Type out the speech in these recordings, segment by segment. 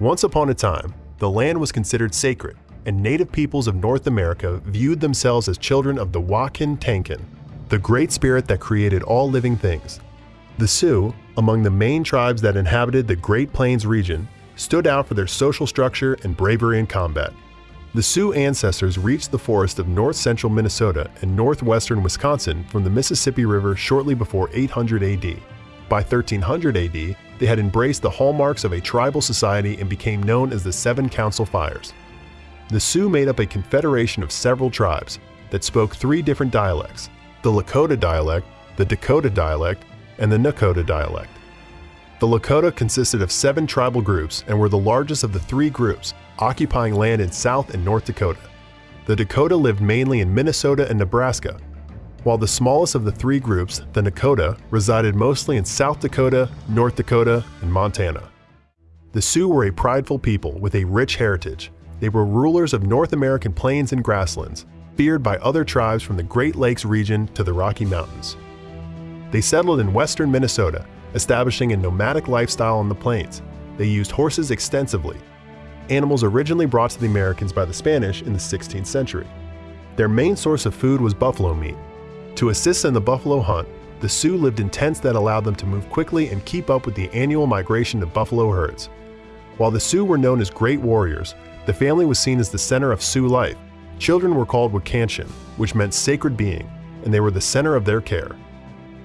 Once upon a time, the land was considered sacred, and native peoples of North America viewed themselves as children of the Wakan Tanka, the great spirit that created all living things. The Sioux, among the main tribes that inhabited the Great Plains region, stood out for their social structure and bravery in combat. The Sioux ancestors reached the forest of north central Minnesota and northwestern Wisconsin from the Mississippi River shortly before 800 AD. By 1300 AD, they had embraced the hallmarks of a tribal society and became known as the Seven Council Fires. The Sioux made up a confederation of several tribes that spoke three different dialects the Lakota dialect, the Dakota dialect, and the Nakota dialect. The Lakota consisted of seven tribal groups and were the largest of the three groups, occupying land in South and North Dakota. The Dakota lived mainly in Minnesota and Nebraska, while the smallest of the three groups, the Nakota, resided mostly in South Dakota, North Dakota, and Montana. The Sioux were a prideful people with a rich heritage. They were rulers of North American plains and grasslands, feared by other tribes from the Great Lakes region to the Rocky Mountains. They settled in western Minnesota, establishing a nomadic lifestyle on the plains. They used horses extensively, animals originally brought to the Americans by the Spanish in the 16th century. Their main source of food was buffalo meat, to assist in the buffalo hunt, the Sioux lived in tents that allowed them to move quickly and keep up with the annual migration of buffalo herds. While the Sioux were known as great warriors, the family was seen as the center of Sioux life. Children were called Wakanshin, which meant sacred being, and they were the center of their care.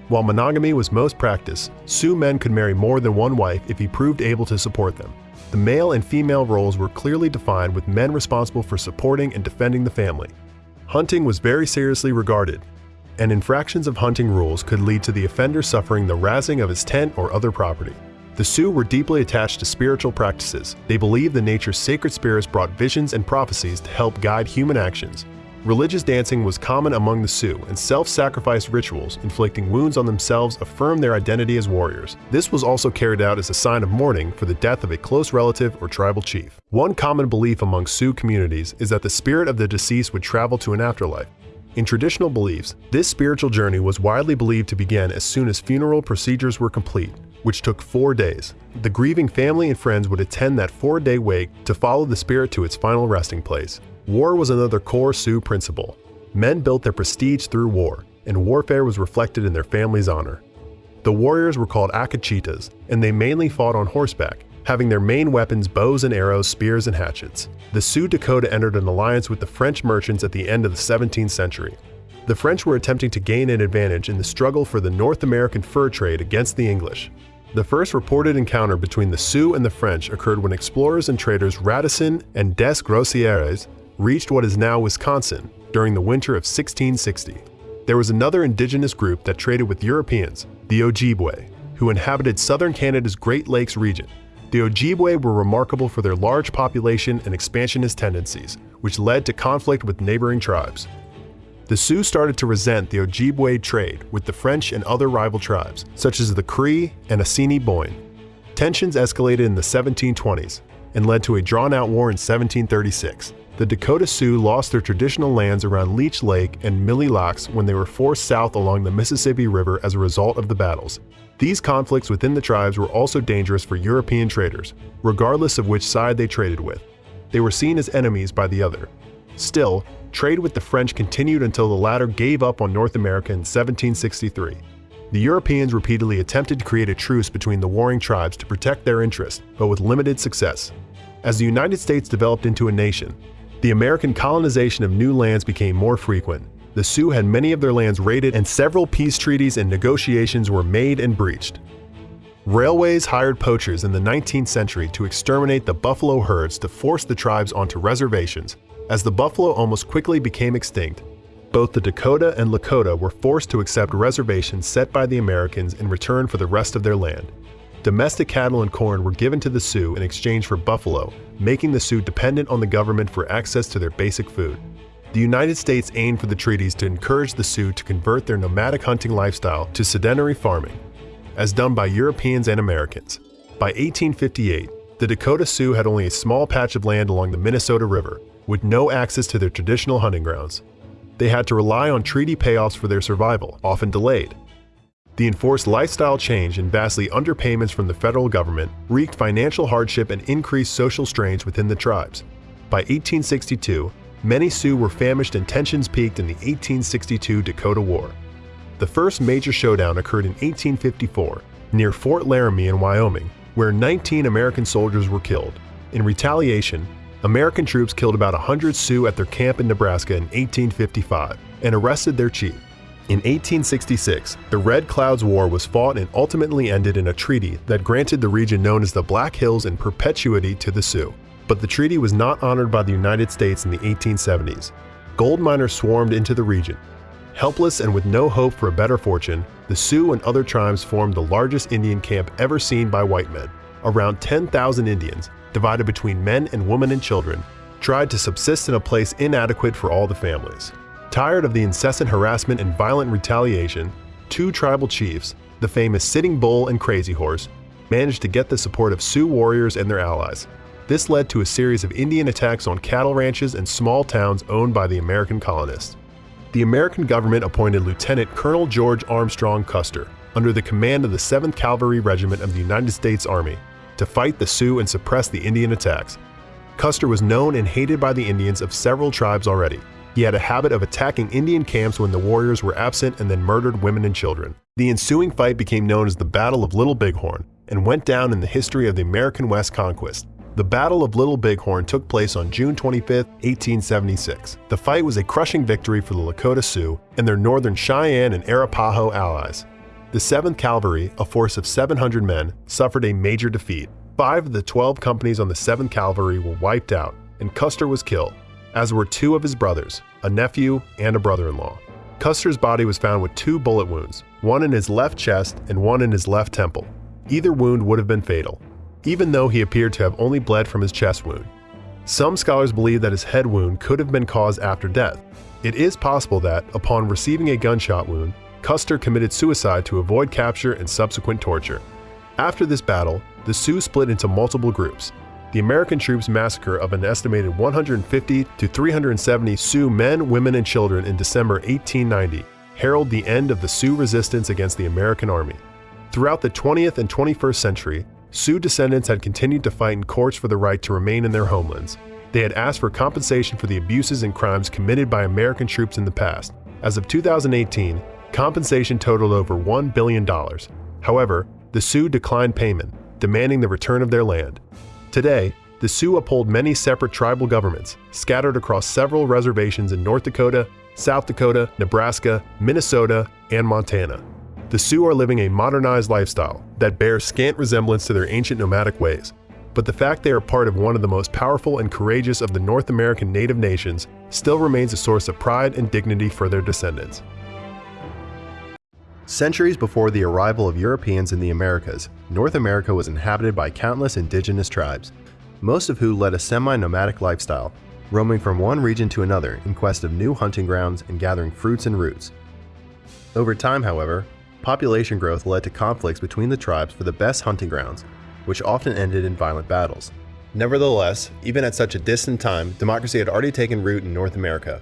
While monogamy was most practiced, Sioux men could marry more than one wife if he proved able to support them. The male and female roles were clearly defined with men responsible for supporting and defending the family. Hunting was very seriously regarded, and infractions of hunting rules could lead to the offender suffering the razing of his tent or other property. The Sioux were deeply attached to spiritual practices. They believed the nature's sacred spirits brought visions and prophecies to help guide human actions. Religious dancing was common among the Sioux, and self-sacrifice rituals, inflicting wounds on themselves, affirmed their identity as warriors. This was also carried out as a sign of mourning for the death of a close relative or tribal chief. One common belief among Sioux communities is that the spirit of the deceased would travel to an afterlife, in traditional beliefs, this spiritual journey was widely believed to begin as soon as funeral procedures were complete, which took four days. The grieving family and friends would attend that four-day wake to follow the spirit to its final resting place. War was another core Sioux principle. Men built their prestige through war, and warfare was reflected in their family's honor. The warriors were called Akicitas, and they mainly fought on horseback, having their main weapons bows and arrows, spears, and hatchets. The Sioux Dakota entered an alliance with the French merchants at the end of the 17th century. The French were attempting to gain an advantage in the struggle for the North American fur trade against the English. The first reported encounter between the Sioux and the French occurred when explorers and traders Radisson and Des Groseilliers reached what is now Wisconsin during the winter of 1660. There was another indigenous group that traded with Europeans, the Ojibwe, who inhabited southern Canada's Great Lakes region. The Ojibwe were remarkable for their large population and expansionist tendencies, which led to conflict with neighboring tribes. The Sioux started to resent the Ojibwe trade with the French and other rival tribes, such as the Cree and Assiniboine. Tensions escalated in the 1720s and led to a drawn-out war in 1736. The Dakota Sioux lost their traditional lands around Leech Lake and Mille Lacs when they were forced south along the Mississippi River as a result of the battles, these conflicts within the tribes were also dangerous for European traders, regardless of which side they traded with. They were seen as enemies by the other. Still, trade with the French continued until the latter gave up on North America in 1763. The Europeans repeatedly attempted to create a truce between the warring tribes to protect their interests, but with limited success. As the United States developed into a nation, the American colonization of new lands became more frequent, the Sioux had many of their lands raided and several peace treaties and negotiations were made and breached. Railways hired poachers in the 19th century to exterminate the buffalo herds to force the tribes onto reservations. As the buffalo almost quickly became extinct, both the Dakota and Lakota were forced to accept reservations set by the Americans in return for the rest of their land. Domestic cattle and corn were given to the Sioux in exchange for buffalo, making the Sioux dependent on the government for access to their basic food. The United States aimed for the treaties to encourage the Sioux to convert their nomadic hunting lifestyle to sedentary farming, as done by Europeans and Americans. By 1858, the Dakota Sioux had only a small patch of land along the Minnesota River, with no access to their traditional hunting grounds. They had to rely on treaty payoffs for their survival, often delayed. The enforced lifestyle change and vastly underpayments from the federal government wreaked financial hardship and increased social strains within the tribes. By 1862, many Sioux were famished and tensions peaked in the 1862 Dakota War. The first major showdown occurred in 1854 near Fort Laramie in Wyoming, where 19 American soldiers were killed. In retaliation, American troops killed about 100 Sioux at their camp in Nebraska in 1855 and arrested their chief. In 1866, the Red Clouds War was fought and ultimately ended in a treaty that granted the region known as the Black Hills in perpetuity to the Sioux. But the treaty was not honored by the United States in the 1870s. Gold miners swarmed into the region. Helpless and with no hope for a better fortune, the Sioux and other tribes formed the largest Indian camp ever seen by white men. Around 10,000 Indians, divided between men and women and children, tried to subsist in a place inadequate for all the families. Tired of the incessant harassment and violent retaliation, two tribal chiefs, the famous Sitting Bull and Crazy Horse, managed to get the support of Sioux warriors and their allies. This led to a series of Indian attacks on cattle ranches and small towns owned by the American colonists. The American government appointed Lieutenant Colonel George Armstrong Custer, under the command of the 7th Cavalry Regiment of the United States Army, to fight the Sioux and suppress the Indian attacks. Custer was known and hated by the Indians of several tribes already, he had a habit of attacking Indian camps when the warriors were absent and then murdered women and children. The ensuing fight became known as the Battle of Little Bighorn and went down in the history of the American West conquest. The Battle of Little Bighorn took place on June 25, 1876. The fight was a crushing victory for the Lakota Sioux and their northern Cheyenne and Arapaho allies. The 7th Cavalry, a force of 700 men, suffered a major defeat. Five of the 12 companies on the 7th Cavalry were wiped out, and Custer was killed as were two of his brothers, a nephew and a brother-in-law. Custer's body was found with two bullet wounds, one in his left chest and one in his left temple. Either wound would have been fatal, even though he appeared to have only bled from his chest wound. Some scholars believe that his head wound could have been caused after death. It is possible that, upon receiving a gunshot wound, Custer committed suicide to avoid capture and subsequent torture. After this battle, the Sioux split into multiple groups, the American troops' massacre of an estimated 150 to 370 Sioux men, women, and children in December 1890 heralded the end of the Sioux resistance against the American Army. Throughout the 20th and 21st century, Sioux descendants had continued to fight in courts for the right to remain in their homelands. They had asked for compensation for the abuses and crimes committed by American troops in the past. As of 2018, compensation totaled over $1 billion. However, the Sioux declined payment, demanding the return of their land. Today, the Sioux uphold many separate tribal governments, scattered across several reservations in North Dakota, South Dakota, Nebraska, Minnesota, and Montana. The Sioux are living a modernized lifestyle that bears scant resemblance to their ancient nomadic ways, but the fact they are part of one of the most powerful and courageous of the North American native nations still remains a source of pride and dignity for their descendants. Centuries before the arrival of Europeans in the Americas, North America was inhabited by countless indigenous tribes, most of who led a semi-nomadic lifestyle, roaming from one region to another in quest of new hunting grounds and gathering fruits and roots. Over time, however, population growth led to conflicts between the tribes for the best hunting grounds, which often ended in violent battles. Nevertheless, even at such a distant time, democracy had already taken root in North America,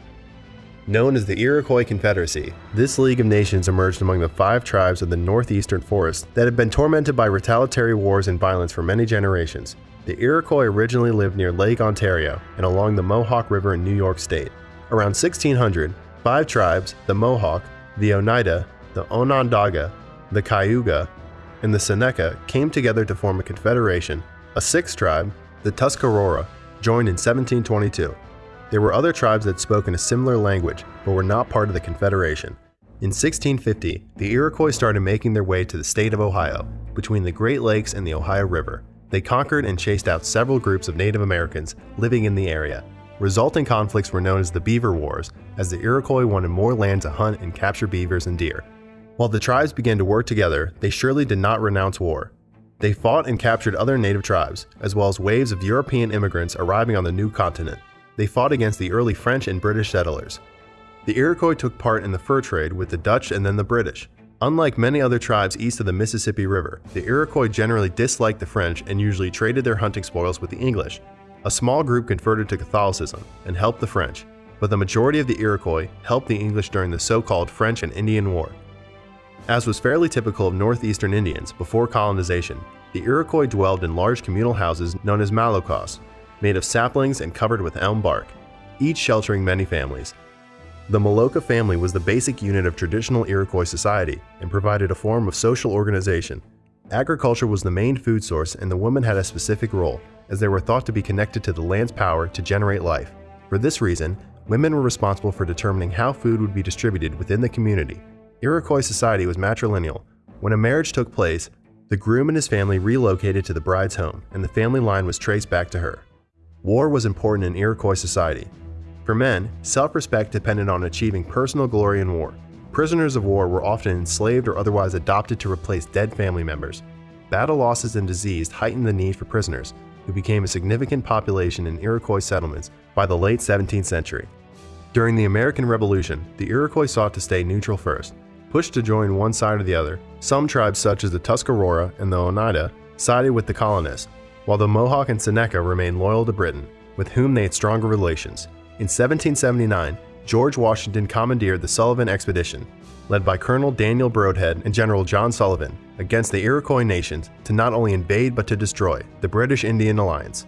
Known as the Iroquois Confederacy, this League of Nations emerged among the five tribes of the northeastern forest that had been tormented by retaliatory wars and violence for many generations. The Iroquois originally lived near Lake Ontario and along the Mohawk River in New York State. Around 1600, five tribes, the Mohawk, the Oneida, the Onondaga, the Cayuga, and the Seneca came together to form a confederation. A sixth tribe, the Tuscarora, joined in 1722. There were other tribes that spoke in a similar language, but were not part of the Confederation. In 1650, the Iroquois started making their way to the state of Ohio, between the Great Lakes and the Ohio River. They conquered and chased out several groups of Native Americans living in the area. Resulting conflicts were known as the Beaver Wars, as the Iroquois wanted more land to hunt and capture beavers and deer. While the tribes began to work together, they surely did not renounce war. They fought and captured other native tribes, as well as waves of European immigrants arriving on the new continent they fought against the early French and British settlers. The Iroquois took part in the fur trade with the Dutch and then the British. Unlike many other tribes east of the Mississippi River, the Iroquois generally disliked the French and usually traded their hunting spoils with the English. A small group converted to Catholicism and helped the French, but the majority of the Iroquois helped the English during the so-called French and Indian War. As was fairly typical of northeastern Indians before colonization, the Iroquois dwelled in large communal houses known as malocos, made of saplings and covered with elm bark, each sheltering many families. The Maloka family was the basic unit of traditional Iroquois society and provided a form of social organization. Agriculture was the main food source and the women had a specific role, as they were thought to be connected to the land's power to generate life. For this reason, women were responsible for determining how food would be distributed within the community. Iroquois society was matrilineal. When a marriage took place, the groom and his family relocated to the bride's home, and the family line was traced back to her. War was important in Iroquois society. For men, self respect depended on achieving personal glory in war. Prisoners of war were often enslaved or otherwise adopted to replace dead family members. Battle losses and disease heightened the need for prisoners, who became a significant population in Iroquois settlements by the late 17th century. During the American Revolution, the Iroquois sought to stay neutral first, pushed to join one side or the other, some tribes such as the Tuscarora and the Oneida sided with the colonists, while the Mohawk and Seneca remained loyal to Britain, with whom they had stronger relations. In 1779, George Washington commandeered the Sullivan Expedition, led by Colonel Daniel Brodhead and General John Sullivan, against the Iroquois nations to not only invade but to destroy the British Indian Alliance.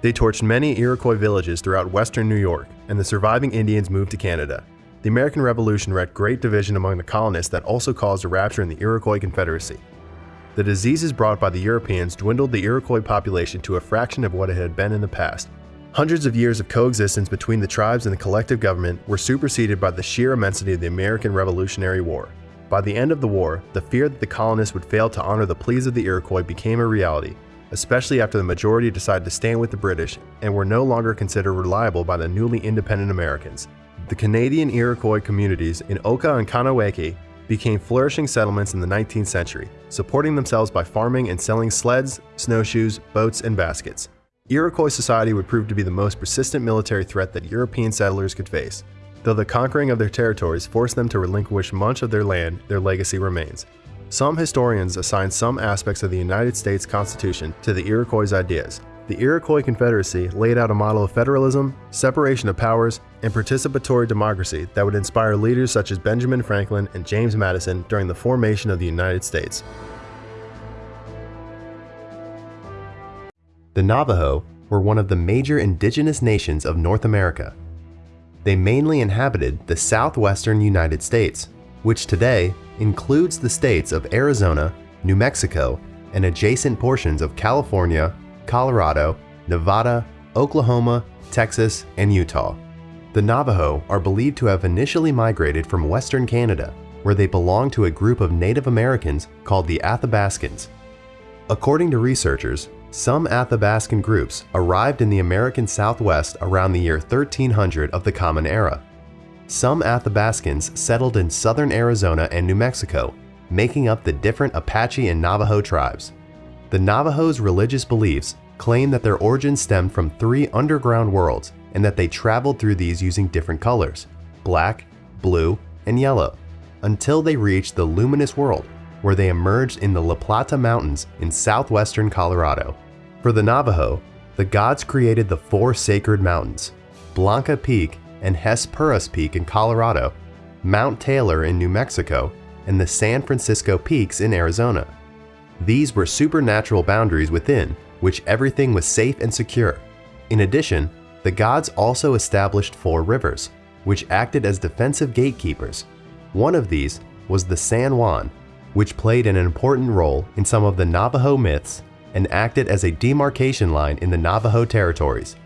They torched many Iroquois villages throughout western New York, and the surviving Indians moved to Canada, the American Revolution wreaked great division among the colonists that also caused a rupture in the Iroquois Confederacy. The diseases brought by the Europeans dwindled the Iroquois population to a fraction of what it had been in the past. Hundreds of years of coexistence between the tribes and the collective government were superseded by the sheer immensity of the American Revolutionary War. By the end of the war, the fear that the colonists would fail to honor the pleas of the Iroquois became a reality, especially after the majority decided to stand with the British and were no longer considered reliable by the newly independent Americans. The Canadian Iroquois communities in Oka and Kahnawake became flourishing settlements in the 19th century, supporting themselves by farming and selling sleds, snowshoes, boats, and baskets. Iroquois society would prove to be the most persistent military threat that European settlers could face. Though the conquering of their territories forced them to relinquish much of their land, their legacy remains. Some historians assign some aspects of the United States Constitution to the Iroquois' ideas, the Iroquois Confederacy laid out a model of federalism, separation of powers, and participatory democracy that would inspire leaders such as Benjamin Franklin and James Madison during the formation of the United States. The Navajo were one of the major indigenous nations of North America. They mainly inhabited the southwestern United States, which today includes the states of Arizona, New Mexico, and adjacent portions of California, Colorado, Nevada, Oklahoma, Texas, and Utah. The Navajo are believed to have initially migrated from western Canada, where they belong to a group of Native Americans called the Athabascans. According to researchers, some Athabascan groups arrived in the American Southwest around the year 1300 of the Common Era. Some Athabascans settled in southern Arizona and New Mexico, making up the different Apache and Navajo tribes. The Navajos' religious beliefs claim that their origins stem from three underground worlds and that they traveled through these using different colors black, blue, and yellow until they reached the luminous world, where they emerged in the La Plata Mountains in southwestern Colorado. For the Navajo, the gods created the four sacred mountains Blanca Peak and Hesperus Peak in Colorado, Mount Taylor in New Mexico, and the San Francisco Peaks in Arizona. These were supernatural boundaries within which everything was safe and secure. In addition, the gods also established four rivers, which acted as defensive gatekeepers. One of these was the San Juan, which played an important role in some of the Navajo myths and acted as a demarcation line in the Navajo territories.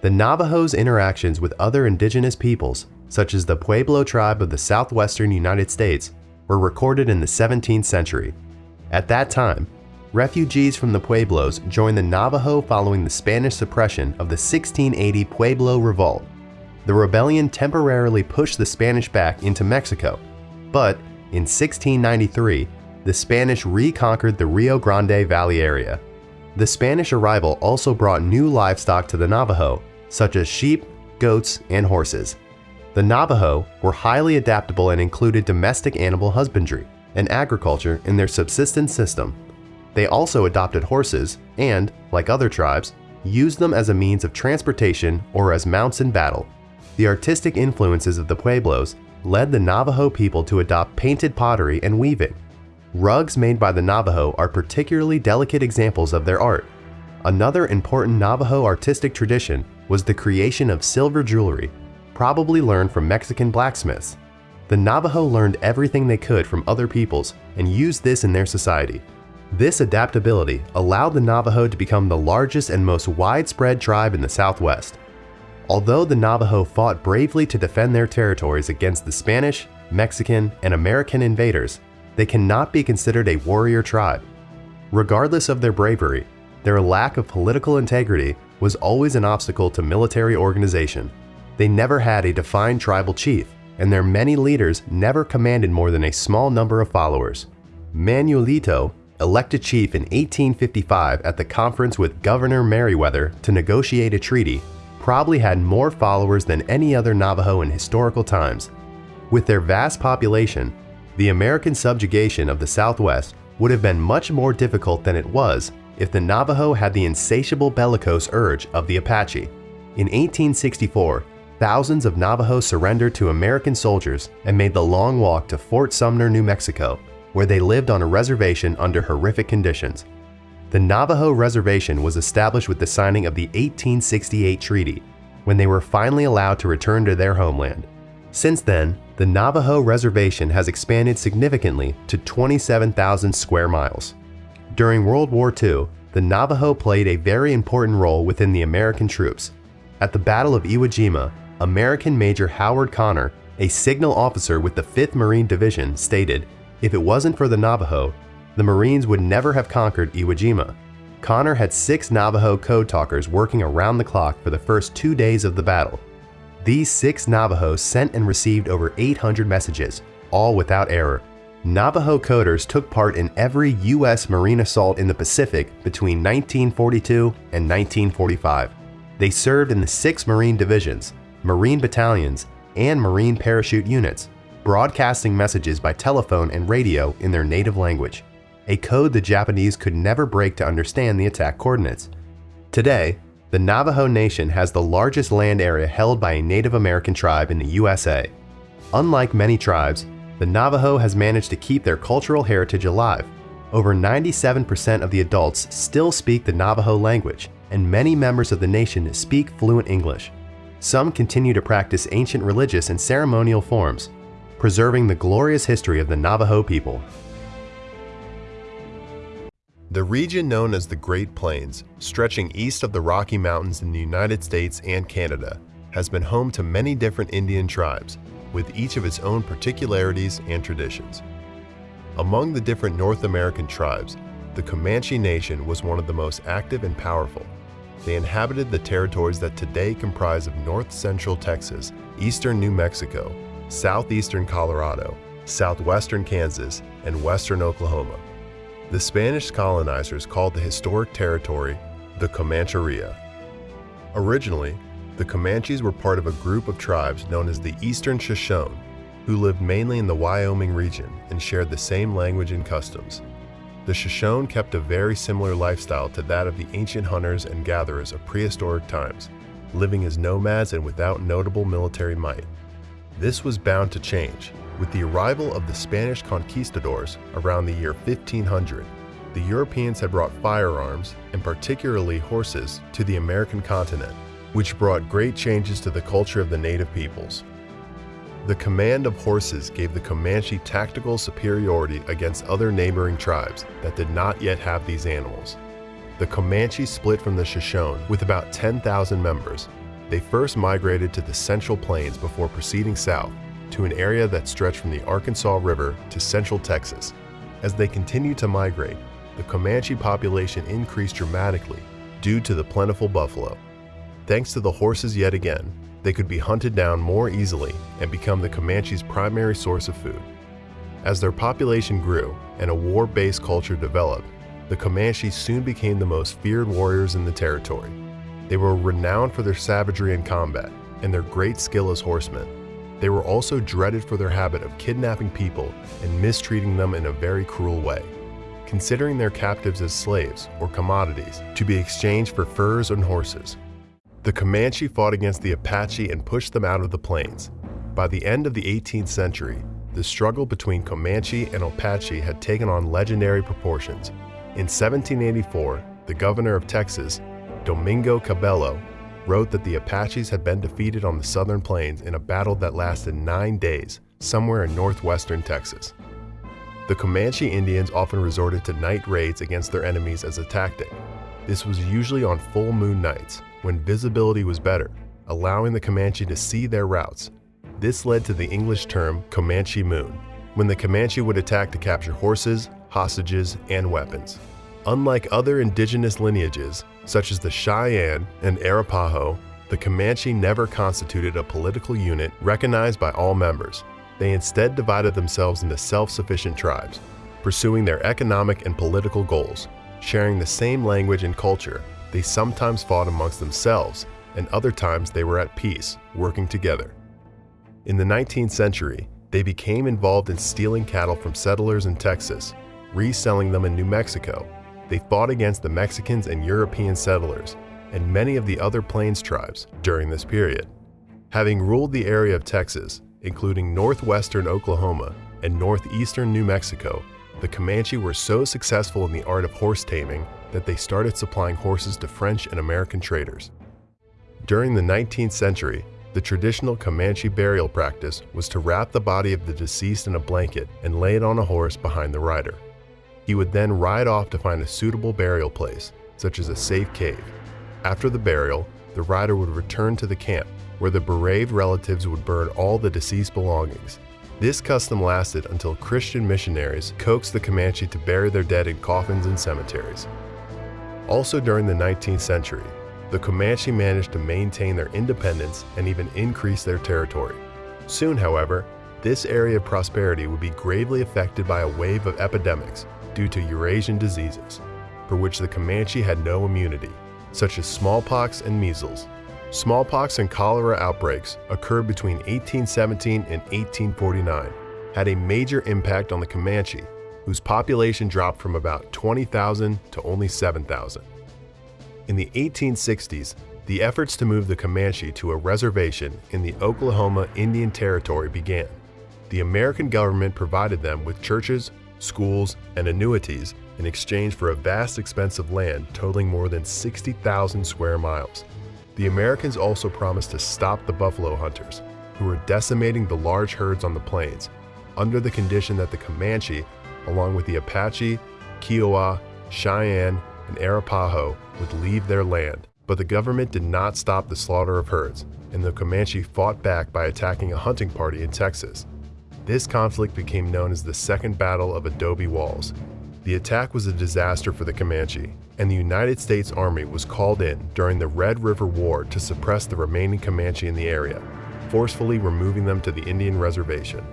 The Navajos' interactions with other indigenous peoples, such as the Pueblo tribe of the southwestern United States, were recorded in the 17th century. At that time, refugees from the Pueblos joined the Navajo following the Spanish suppression of the 1680 Pueblo Revolt. The rebellion temporarily pushed the Spanish back into Mexico, but in 1693, the Spanish reconquered the Rio Grande Valley area. The Spanish arrival also brought new livestock to the Navajo, such as sheep, goats, and horses. The Navajo were highly adaptable and included domestic animal husbandry and agriculture in their subsistence system. They also adopted horses and, like other tribes, used them as a means of transportation or as mounts in battle. The artistic influences of the Pueblos led the Navajo people to adopt painted pottery and weaving. Rugs made by the Navajo are particularly delicate examples of their art. Another important Navajo artistic tradition was the creation of silver jewelry, probably learned from Mexican blacksmiths. The Navajo learned everything they could from other peoples and used this in their society. This adaptability allowed the Navajo to become the largest and most widespread tribe in the Southwest. Although the Navajo fought bravely to defend their territories against the Spanish, Mexican, and American invaders, they cannot be considered a warrior tribe. Regardless of their bravery, their lack of political integrity was always an obstacle to military organization. They never had a defined tribal chief, and their many leaders never commanded more than a small number of followers. Manuelito, elected chief in 1855 at the conference with Governor Meriwether to negotiate a treaty, probably had more followers than any other Navajo in historical times. With their vast population, the American subjugation of the Southwest would have been much more difficult than it was if the Navajo had the insatiable bellicose urge of the Apache. In 1864, thousands of Navajos surrendered to American soldiers and made the long walk to Fort Sumner, New Mexico, where they lived on a reservation under horrific conditions. The Navajo Reservation was established with the signing of the 1868 treaty, when they were finally allowed to return to their homeland. Since then, the Navajo Reservation has expanded significantly to 27,000 square miles. During World War II, the Navajo played a very important role within the American troops. At the Battle of Iwo Jima, American Major Howard Connor, a signal officer with the 5th Marine Division, stated, if it wasn't for the Navajo, the Marines would never have conquered Iwo Jima. Connor had six Navajo code talkers working around the clock for the first two days of the battle. These six Navajos sent and received over 800 messages, all without error. Navajo coders took part in every U.S. Marine assault in the Pacific between 1942 and 1945. They served in the six Marine divisions, Marine battalions, and Marine parachute units, broadcasting messages by telephone and radio in their native language, a code the Japanese could never break to understand the attack coordinates. Today, the Navajo Nation has the largest land area held by a Native American tribe in the USA. Unlike many tribes, the Navajo has managed to keep their cultural heritage alive. Over 97% of the adults still speak the Navajo language, and many members of the nation speak fluent English. Some continue to practice ancient religious and ceremonial forms, preserving the glorious history of the Navajo people. The region known as the Great Plains, stretching east of the Rocky Mountains in the United States and Canada, has been home to many different Indian tribes, with each of its own particularities and traditions. Among the different North American tribes, the Comanche Nation was one of the most active and powerful. They inhabited the territories that today comprise of north-central Texas, eastern New Mexico, southeastern Colorado, southwestern Kansas, and western Oklahoma. The Spanish colonizers called the historic territory the Comancheria. Originally, the Comanches were part of a group of tribes known as the Eastern Shoshone, who lived mainly in the Wyoming region and shared the same language and customs. The Shoshone kept a very similar lifestyle to that of the ancient hunters and gatherers of prehistoric times, living as nomads and without notable military might. This was bound to change with the arrival of the Spanish conquistadors around the year 1500. The Europeans had brought firearms, and particularly horses, to the American continent, which brought great changes to the culture of the native peoples. The command of horses gave the Comanche tactical superiority against other neighboring tribes that did not yet have these animals. The Comanche split from the Shoshone with about 10,000 members. They first migrated to the Central Plains before proceeding south to an area that stretched from the Arkansas River to central Texas. As they continued to migrate, the Comanche population increased dramatically due to the plentiful buffalo. Thanks to the horses yet again, they could be hunted down more easily and become the Comanches' primary source of food. As their population grew and a war-based culture developed, the Comanches soon became the most feared warriors in the territory. They were renowned for their savagery in combat and their great skill as horsemen. They were also dreaded for their habit of kidnapping people and mistreating them in a very cruel way, considering their captives as slaves or commodities to be exchanged for furs and horses. The Comanche fought against the Apache and pushed them out of the plains. By the end of the 18th century, the struggle between Comanche and Apache had taken on legendary proportions. In 1784, the governor of Texas, Domingo Cabello, wrote that the Apaches had been defeated on the southern plains in a battle that lasted nine days, somewhere in northwestern Texas. The Comanche Indians often resorted to night raids against their enemies as a tactic. This was usually on full moon nights, when visibility was better, allowing the Comanche to see their routes. This led to the English term Comanche Moon, when the Comanche would attack to capture horses, hostages, and weapons. Unlike other indigenous lineages, such as the Cheyenne and Arapaho, the Comanche never constituted a political unit recognized by all members. They instead divided themselves into self-sufficient tribes, pursuing their economic and political goals. Sharing the same language and culture, they sometimes fought amongst themselves, and other times they were at peace, working together. In the 19th century, they became involved in stealing cattle from settlers in Texas, reselling them in New Mexico, they fought against the Mexicans and European settlers and many of the other Plains tribes during this period. Having ruled the area of Texas, including northwestern Oklahoma and northeastern New Mexico, the Comanche were so successful in the art of horse taming that they started supplying horses to French and American traders. During the 19th century, the traditional Comanche burial practice was to wrap the body of the deceased in a blanket and lay it on a horse behind the rider. He would then ride off to find a suitable burial place, such as a safe cave. After the burial, the rider would return to the camp, where the bereaved relatives would burn all the deceased belongings. This custom lasted until Christian missionaries coaxed the Comanche to bury their dead in coffins and cemeteries. Also during the 19th century, the Comanche managed to maintain their independence and even increase their territory. Soon, however, this area of prosperity would be gravely affected by a wave of epidemics due to Eurasian diseases, for which the Comanche had no immunity, such as smallpox and measles. Smallpox and cholera outbreaks occurred between 1817 and 1849, had a major impact on the Comanche, whose population dropped from about 20,000 to only 7,000. In the 1860s, the efforts to move the Comanche to a reservation in the Oklahoma Indian Territory began. The American government provided them with churches, schools, and annuities in exchange for a vast expanse of land totaling more than 60,000 square miles. The Americans also promised to stop the buffalo hunters, who were decimating the large herds on the plains, under the condition that the Comanche, along with the Apache, Kiowa, Cheyenne, and Arapaho, would leave their land. But the government did not stop the slaughter of herds, and the Comanche fought back by attacking a hunting party in Texas. This conflict became known as the Second Battle of Adobe Walls. The attack was a disaster for the Comanche, and the United States Army was called in during the Red River War to suppress the remaining Comanche in the area, forcefully removing them to the Indian reservation.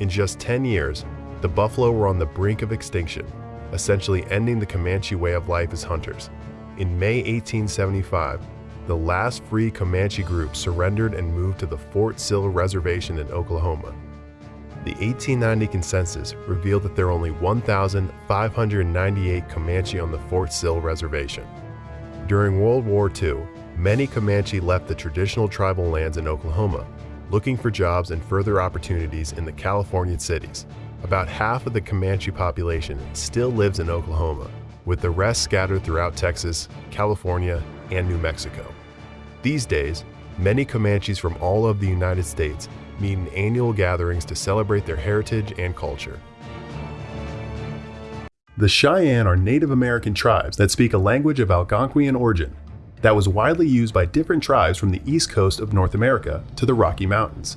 In just 10 years, the buffalo were on the brink of extinction, essentially ending the Comanche way of life as hunters. In May 1875, the last free Comanche group surrendered and moved to the Fort Sill Reservation in Oklahoma. The 1890 consensus revealed that there are only 1,598 Comanche on the Fort Sill Reservation. During World War II, many Comanche left the traditional tribal lands in Oklahoma, looking for jobs and further opportunities in the Californian cities. About half of the Comanche population still lives in Oklahoma, with the rest scattered throughout Texas, California, and New Mexico. These days, many Comanches from all of the United States meet in annual gatherings to celebrate their heritage and culture. The Cheyenne are Native American tribes that speak a language of Algonquian origin that was widely used by different tribes from the east coast of North America to the Rocky Mountains.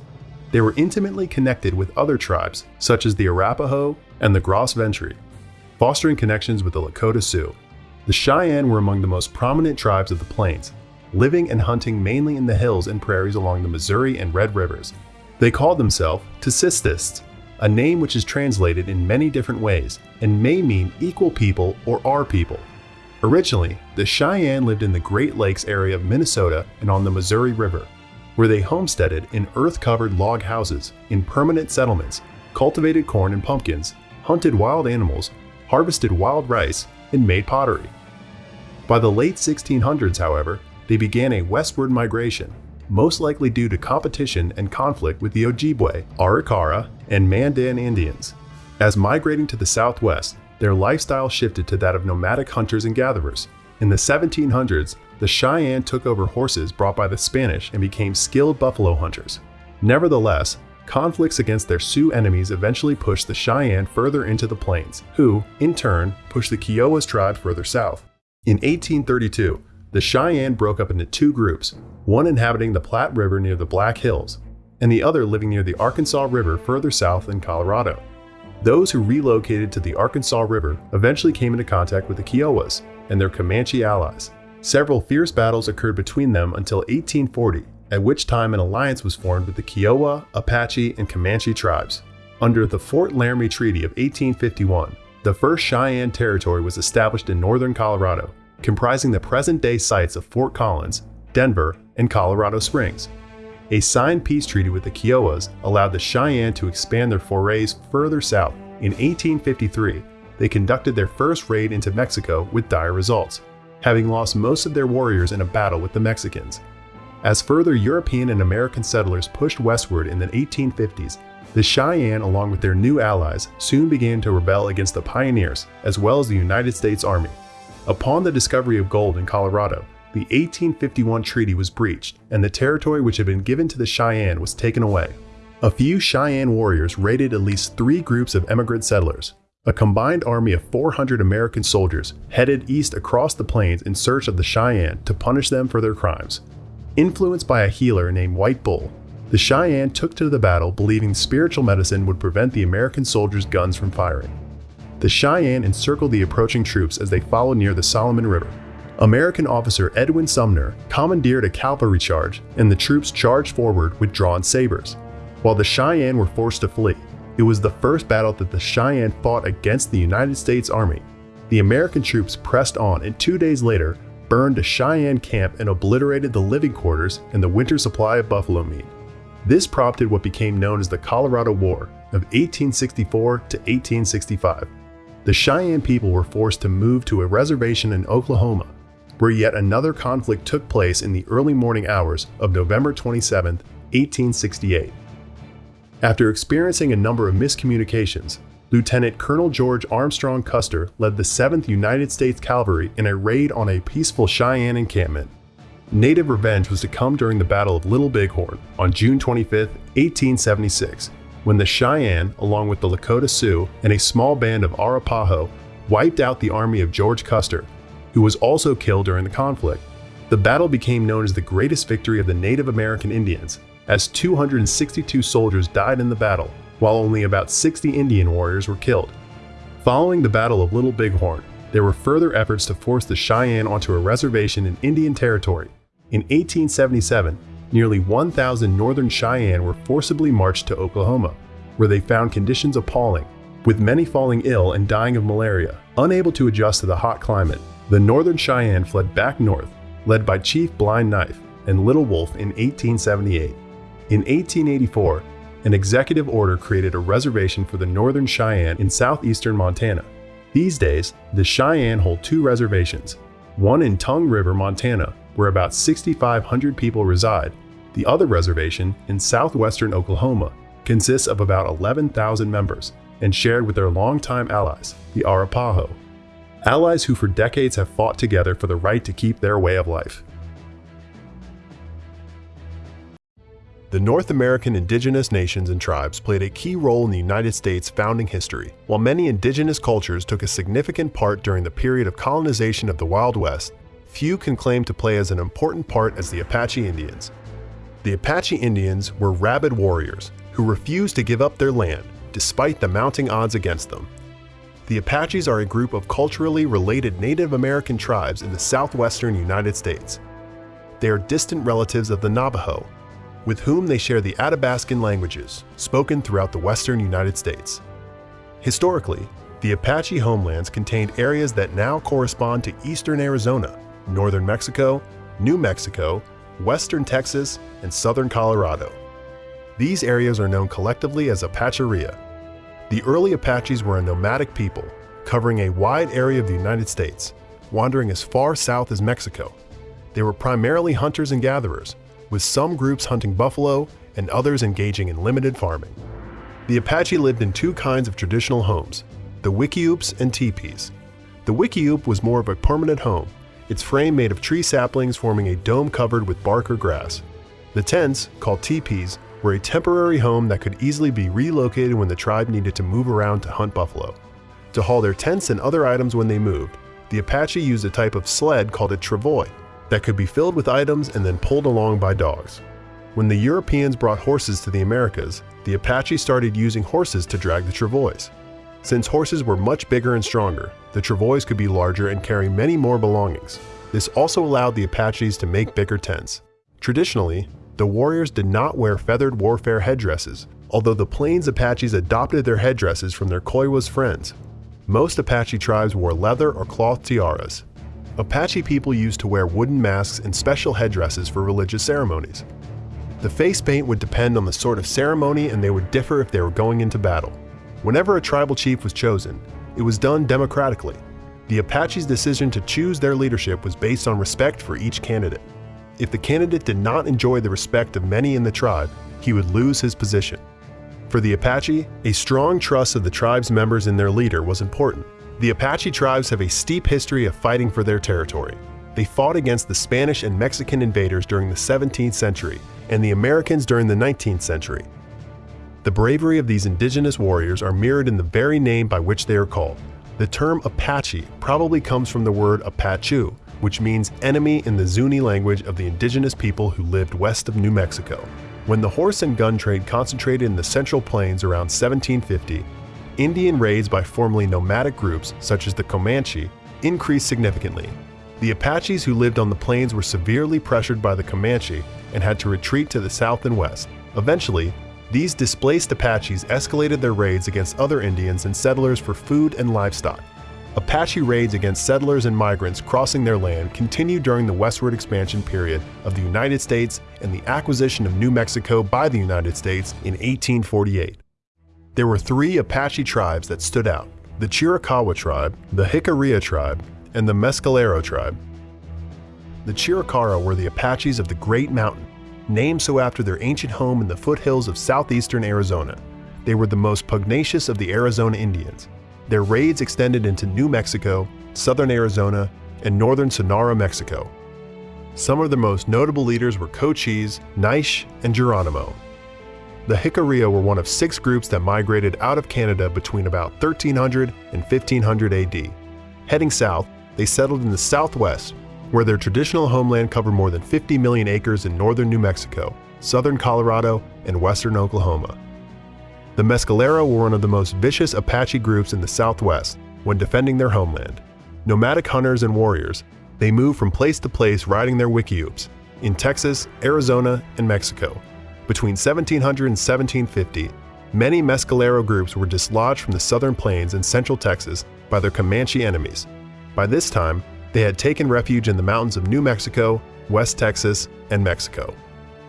They were intimately connected with other tribes, such as the Arapaho and the Gros Ventre, fostering connections with the Lakota Sioux. The Cheyenne were among the most prominent tribes of the plains, living and hunting mainly in the hills and prairies along the Missouri and Red Rivers, they called themselves Tasistists, a name which is translated in many different ways and may mean equal people or our people. Originally, the Cheyenne lived in the Great Lakes area of Minnesota and on the Missouri River, where they homesteaded in earth-covered log houses in permanent settlements, cultivated corn and pumpkins, hunted wild animals, harvested wild rice, and made pottery. By the late 1600s, however, they began a westward migration most likely due to competition and conflict with the Ojibwe, Arikara, and Mandan Indians. As migrating to the southwest, their lifestyle shifted to that of nomadic hunters and gatherers. In the 1700s, the Cheyenne took over horses brought by the Spanish and became skilled buffalo hunters. Nevertheless, conflicts against their Sioux enemies eventually pushed the Cheyenne further into the plains, who, in turn, pushed the Kiowas tribe further south. In 1832, the Cheyenne broke up into two groups, one inhabiting the Platte River near the Black Hills, and the other living near the Arkansas River further south in Colorado. Those who relocated to the Arkansas River eventually came into contact with the Kiowas and their Comanche allies. Several fierce battles occurred between them until 1840, at which time an alliance was formed with the Kiowa, Apache, and Comanche tribes. Under the Fort Laramie Treaty of 1851, the first Cheyenne Territory was established in northern Colorado, comprising the present-day sites of Fort Collins, Denver, and Colorado Springs. A signed peace treaty with the Kiowas allowed the Cheyenne to expand their forays further south. In 1853, they conducted their first raid into Mexico with dire results, having lost most of their warriors in a battle with the Mexicans. As further European and American settlers pushed westward in the 1850s, the Cheyenne, along with their new allies, soon began to rebel against the pioneers as well as the United States Army. Upon the discovery of gold in Colorado, the 1851 treaty was breached and the territory which had been given to the Cheyenne was taken away. A few Cheyenne warriors raided at least three groups of emigrant settlers. A combined army of 400 American soldiers headed east across the plains in search of the Cheyenne to punish them for their crimes. Influenced by a healer named White Bull, the Cheyenne took to the battle believing spiritual medicine would prevent the American soldiers' guns from firing. The Cheyenne encircled the approaching troops as they followed near the Solomon River. American officer Edwin Sumner commandeered a cavalry charge, and the troops charged forward with drawn sabers. While the Cheyenne were forced to flee, it was the first battle that the Cheyenne fought against the United States Army. The American troops pressed on, and two days later, burned a Cheyenne camp and obliterated the living quarters and the winter supply of buffalo meat. This prompted what became known as the Colorado War of 1864 to 1865. The Cheyenne people were forced to move to a reservation in Oklahoma where yet another conflict took place in the early morning hours of November 27, 1868. After experiencing a number of miscommunications, Lieutenant Colonel George Armstrong Custer led the 7th United States Cavalry in a raid on a peaceful Cheyenne encampment. Native revenge was to come during the Battle of Little Bighorn on June 25, 1876, when the Cheyenne, along with the Lakota Sioux and a small band of Arapaho, wiped out the army of George Custer who was also killed during the conflict. The battle became known as the greatest victory of the Native American Indians, as 262 soldiers died in the battle, while only about 60 Indian warriors were killed. Following the Battle of Little Bighorn, there were further efforts to force the Cheyenne onto a reservation in Indian Territory. In 1877, nearly 1,000 Northern Cheyenne were forcibly marched to Oklahoma, where they found conditions appalling, with many falling ill and dying of malaria, unable to adjust to the hot climate. The Northern Cheyenne fled back north, led by Chief Blind Knife and Little Wolf in 1878. In 1884, an executive order created a reservation for the Northern Cheyenne in southeastern Montana. These days, the Cheyenne hold two reservations, one in Tongue River, Montana, where about 6,500 people reside. The other reservation, in southwestern Oklahoma, consists of about 11,000 members and shared with their longtime allies, the Arapaho allies who for decades have fought together for the right to keep their way of life. The North American indigenous nations and tribes played a key role in the United States' founding history. While many indigenous cultures took a significant part during the period of colonization of the Wild West, few can claim to play as an important part as the Apache Indians. The Apache Indians were rabid warriors who refused to give up their land despite the mounting odds against them. The Apaches are a group of culturally related Native American tribes in the southwestern United States. They are distant relatives of the Navajo, with whom they share the Athabascan languages spoken throughout the western United States. Historically, the Apache homelands contained areas that now correspond to eastern Arizona, northern Mexico, New Mexico, western Texas, and southern Colorado. These areas are known collectively as Apacheria, the early Apaches were a nomadic people, covering a wide area of the United States, wandering as far south as Mexico. They were primarily hunters and gatherers, with some groups hunting buffalo and others engaging in limited farming. The Apache lived in two kinds of traditional homes, the wickiups and teepees. The wickiup was more of a permanent home, its frame made of tree saplings forming a dome covered with bark or grass. The tents, called teepees, were a temporary home that could easily be relocated when the tribe needed to move around to hunt buffalo. To haul their tents and other items when they moved, the Apache used a type of sled called a travois that could be filled with items and then pulled along by dogs. When the Europeans brought horses to the Americas, the Apache started using horses to drag the travois. Since horses were much bigger and stronger, the travois could be larger and carry many more belongings. This also allowed the Apaches to make bigger tents. Traditionally, the warriors did not wear feathered warfare headdresses, although the Plains Apaches adopted their headdresses from their Kiowas friends. Most Apache tribes wore leather or cloth tiaras. Apache people used to wear wooden masks and special headdresses for religious ceremonies. The face paint would depend on the sort of ceremony and they would differ if they were going into battle. Whenever a tribal chief was chosen, it was done democratically. The Apaches' decision to choose their leadership was based on respect for each candidate. If the candidate did not enjoy the respect of many in the tribe, he would lose his position. For the Apache, a strong trust of the tribe's members in their leader was important. The Apache tribes have a steep history of fighting for their territory. They fought against the Spanish and Mexican invaders during the 17th century and the Americans during the 19th century. The bravery of these indigenous warriors are mirrored in the very name by which they are called. The term Apache probably comes from the word Apachu, which means enemy in the Zuni language of the indigenous people who lived west of New Mexico. When the horse and gun trade concentrated in the Central Plains around 1750, Indian raids by formerly nomadic groups, such as the Comanche, increased significantly. The Apaches who lived on the plains were severely pressured by the Comanche and had to retreat to the south and west. Eventually, these displaced Apaches escalated their raids against other Indians and settlers for food and livestock. Apache raids against settlers and migrants crossing their land continued during the westward expansion period of the United States and the acquisition of New Mexico by the United States in 1848. There were three Apache tribes that stood out, the Chiricahua tribe, the Jicarilla tribe, and the Mescalero tribe. The Chiricahua were the Apaches of the Great Mountain, named so after their ancient home in the foothills of southeastern Arizona. They were the most pugnacious of the Arizona Indians. Their raids extended into New Mexico, southern Arizona, and northern Sonora, Mexico. Some of the most notable leaders were Cochise, Naiche, and Geronimo. The Jicarilla were one of six groups that migrated out of Canada between about 1300 and 1500 AD. Heading south, they settled in the southwest where their traditional homeland covered more than 50 million acres in northern New Mexico, southern Colorado, and western Oklahoma. The Mescalero were one of the most vicious Apache groups in the Southwest when defending their homeland. Nomadic hunters and warriors, they moved from place to place riding their wickiups in Texas, Arizona, and Mexico. Between 1700 and 1750, many Mescalero groups were dislodged from the southern plains in central Texas by their Comanche enemies. By this time, they had taken refuge in the mountains of New Mexico, West Texas, and Mexico.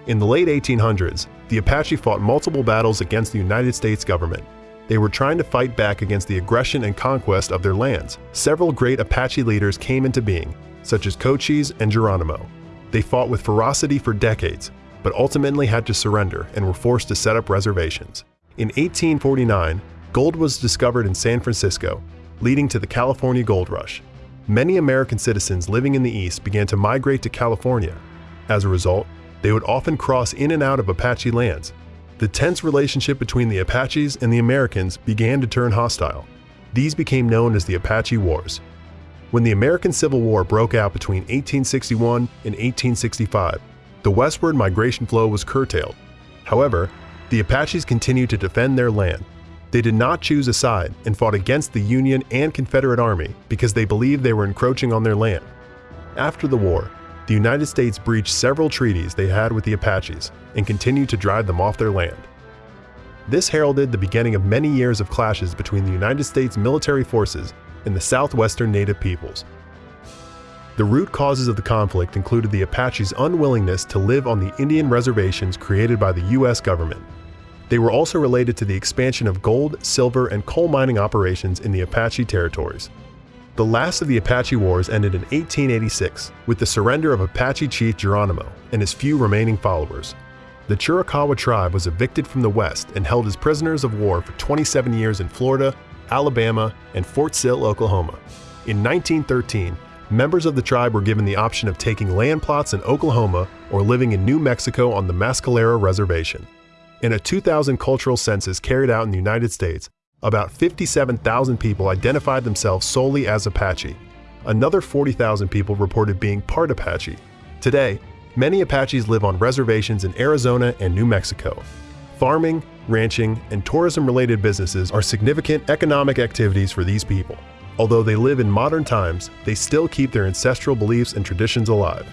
In the late 1800s, the Apache fought multiple battles against the United States government. They were trying to fight back against the aggression and conquest of their lands. Several great Apache leaders came into being, such as Cochise and Geronimo. They fought with ferocity for decades, but ultimately had to surrender and were forced to set up reservations. In 1849, gold was discovered in San Francisco, leading to the California Gold Rush. Many American citizens living in the East began to migrate to California. As a result, they would often cross in and out of Apache lands. The tense relationship between the Apaches and the Americans began to turn hostile. These became known as the Apache Wars. When the American Civil War broke out between 1861 and 1865, the westward migration flow was curtailed. However, the Apaches continued to defend their land, they did not choose a side and fought against the Union and Confederate Army because they believed they were encroaching on their land. After the war, the United States breached several treaties they had with the Apaches and continued to drive them off their land. This heralded the beginning of many years of clashes between the United States military forces and the southwestern native peoples. The root causes of the conflict included the Apaches' unwillingness to live on the Indian reservations created by the U.S. government they were also related to the expansion of gold, silver, and coal mining operations in the Apache territories. The last of the Apache Wars ended in 1886 with the surrender of Apache chief Geronimo and his few remaining followers. The Chiricahua tribe was evicted from the West and held as prisoners of war for 27 years in Florida, Alabama, and Fort Sill, Oklahoma. In 1913, members of the tribe were given the option of taking land plots in Oklahoma or living in New Mexico on the Mescalero Reservation. In a 2000 cultural census carried out in the United States, about 57,000 people identified themselves solely as Apache. Another 40,000 people reported being part Apache. Today, many Apaches live on reservations in Arizona and New Mexico. Farming, ranching, and tourism-related businesses are significant economic activities for these people. Although they live in modern times, they still keep their ancestral beliefs and traditions alive.